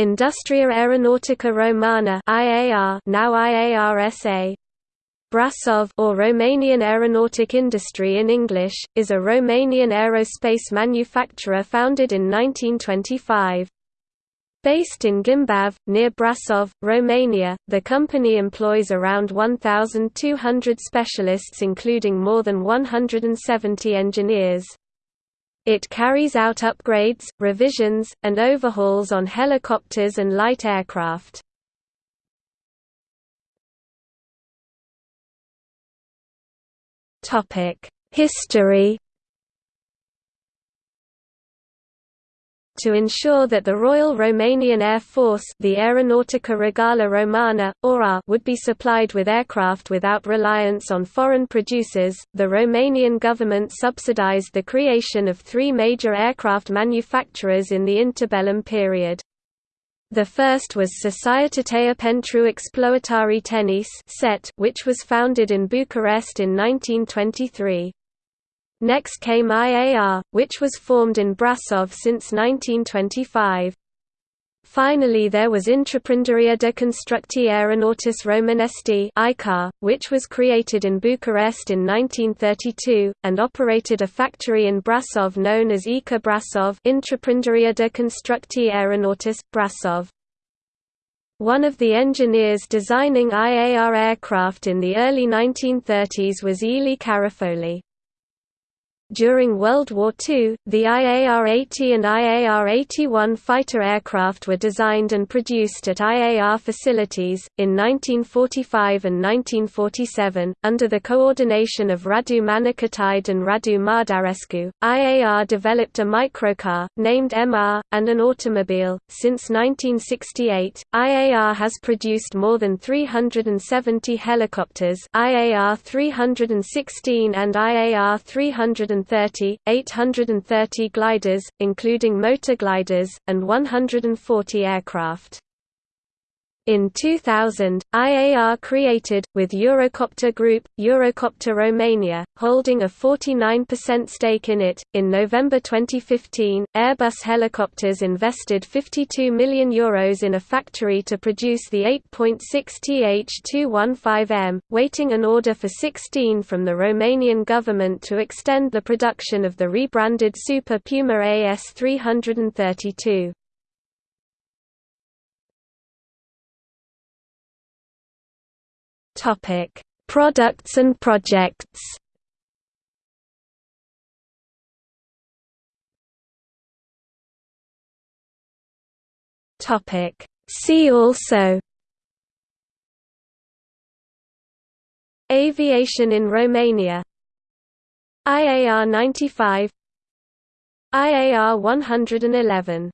Industria Aeronautica Romana IAR, now IARSA. Brasov or Romanian Aeronautic Industry in English, is a Romanian aerospace manufacturer founded in 1925. Based in Ghimbav, near Brasov, Romania, the company employs around 1,200 specialists including more than 170 engineers. It carries out upgrades, revisions, and overhauls on helicopters and light aircraft. History to ensure that the Royal Romanian Air Force the Aeronautica Regală Romana, or would be supplied with aircraft without reliance on foreign producers, the Romanian government subsidized the creation of three major aircraft manufacturers in the interbellum period. The first was Societatea pentru Exploatare Tehnice which was founded in Bucharest in 1923. Next came IAR, which was formed in Brasov since 1925. Finally there was Întreprinderea de Construcții Aeronautice Romanesti which was created in Bucharest in 1932, and operated a factory in Brasov known as ICA Brasov Întreprinderea de Construcții Aeronautice, Brasov. One of the engineers designing IAR aircraft in the early 1930s was Elie Carafoli. During World War II, the IAR-80 and IAR-81 fighter aircraft were designed and produced at IAR facilities. In 1945 and 1947, under the coordination of Radu Manicatide and Radu Mardarescu, IAR developed a microcar, named MR, and an automobile. Since 1968, IAR has produced more than 370 helicopters IAR 316 and IAR 300 830, 830 gliders, including motor gliders, and 140 aircraft. In 2000, IAR created, with Eurocopter Group, Eurocopter Romania, holding a 49% stake in it. In November 2015, Airbus Helicopters invested €52 million Euros in a factory to produce the 8.6 TH215M, waiting an order for 16 from the Romanian government to extend the production of the rebranded Super Puma AS332. Topic: Products and projects. Topic: See also? Aviation in Romania. IAR 95 IAR 111